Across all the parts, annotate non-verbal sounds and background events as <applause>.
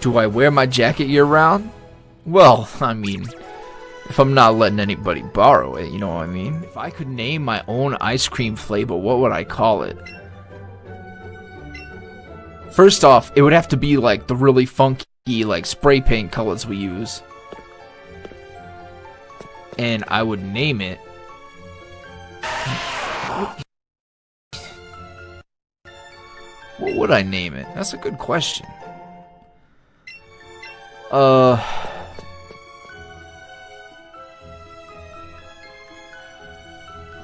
Do I wear my jacket year round? Well, I mean, if I'm not letting anybody borrow it, you know what I mean? If I could name my own ice cream flavor, what would I call it? First off, it would have to be like the really funky, like spray paint colors we use. And I would name it. What would I name it? That's a good question. Uh.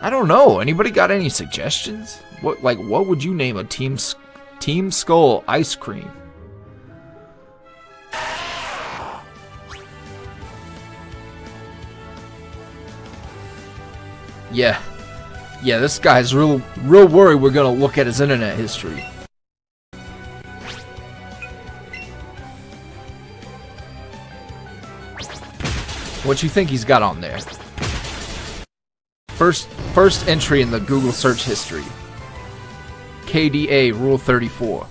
I don't know. Anybody got any suggestions? What like what would you name a team Team Skull ice cream? <sighs> Yeah. Yeah, this guy's real real worried we're gonna look at his internet history. What you think he's got on there? First first entry in the Google search history. KDA Rule 34.